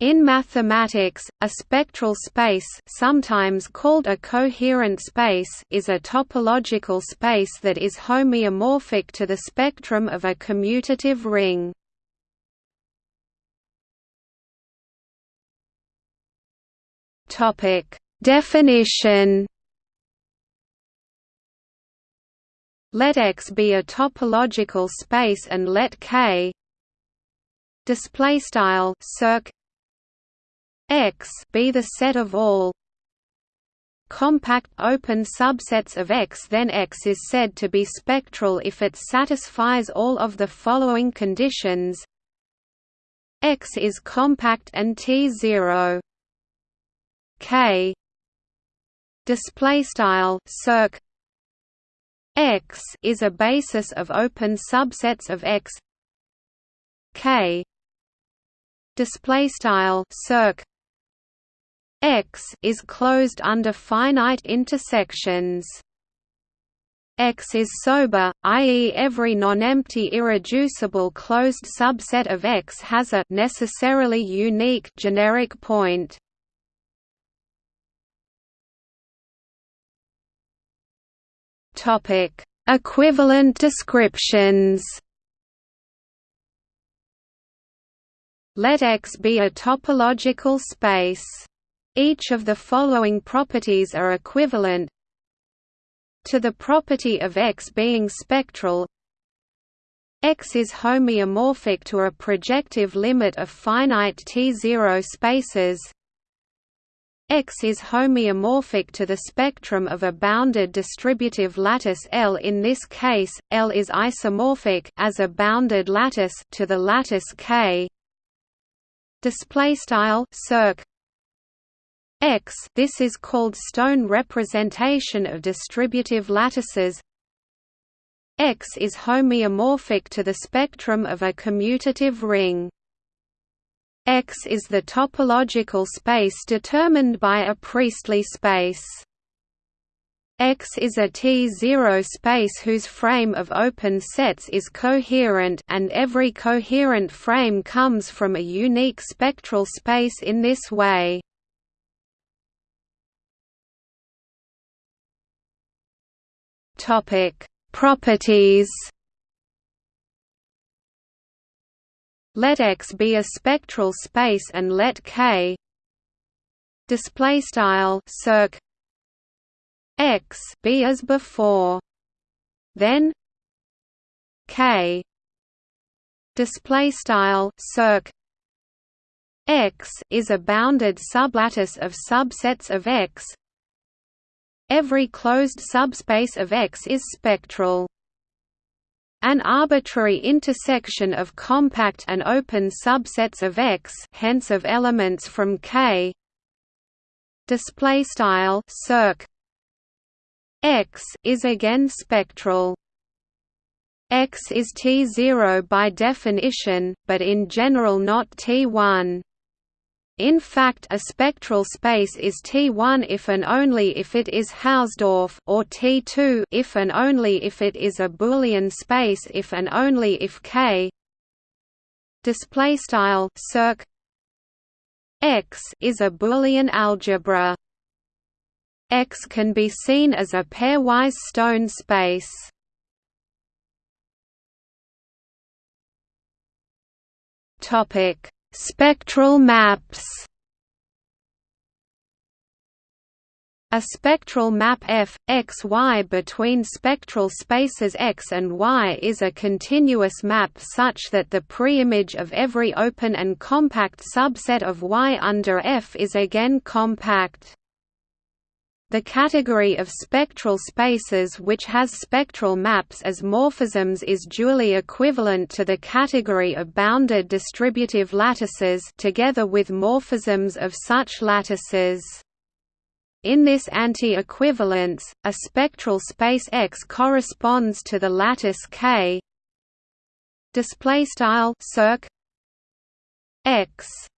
In mathematics, a spectral space sometimes called a coherent space is a topological space that is homeomorphic to the spectrum of a commutative ring. Definition Let X be a topological space and let K display style circ X be the set of all. Compact open subsets of X then X is said to be spectral if it satisfies all of the following conditions. X is compact and T0 K. Display style circ. X is a basis of open subsets of X. K. Display style circ X is closed under finite intersections. X is sober, i.e. every non-empty irreducible closed subset of X has a necessarily unique generic point. Topic: Equivalent descriptions. Let X be a topological space. Each of the following properties are equivalent to the property of X being spectral. X is homeomorphic to a projective limit of finite T0 spaces. X is homeomorphic to the spectrum of a bounded distributive lattice L. In this case, L is isomorphic as a bounded lattice to the lattice K. Display style circ X this is called stone representation of distributive lattices X is homeomorphic to the spectrum of a commutative ring. X is the topological space determined by a Priestley space. X is a T0 space whose frame of open sets is coherent and every coherent frame comes from a unique spectral space in this way. Topic: Properties. Let X be a spectral space and let K display style circ X be as before. Then K display style circ X is a bounded sublattice of subsets of X Every closed subspace of X is spectral. An arbitrary intersection of compact and open subsets of X, hence of elements from K, display style circ X is again spectral. X is T0 by definition, but in general not T1. In fact a spectral space is T1 if and only if it is Hausdorff or T2 if and only if it is a Boolean space if and only if K display style circ X is a Boolean algebra. X can be seen as a pairwise stone space. Topic Spectral maps A spectral map f, x, y between spectral spaces x and y is a continuous map such that the preimage of every open and compact subset of y under f is again compact. The category of spectral spaces which has spectral maps as morphisms is dually equivalent to the category of bounded distributive lattices together with morphisms of such lattices. In this anti-equivalence, a spectral space X corresponds to the lattice K. Display style circ X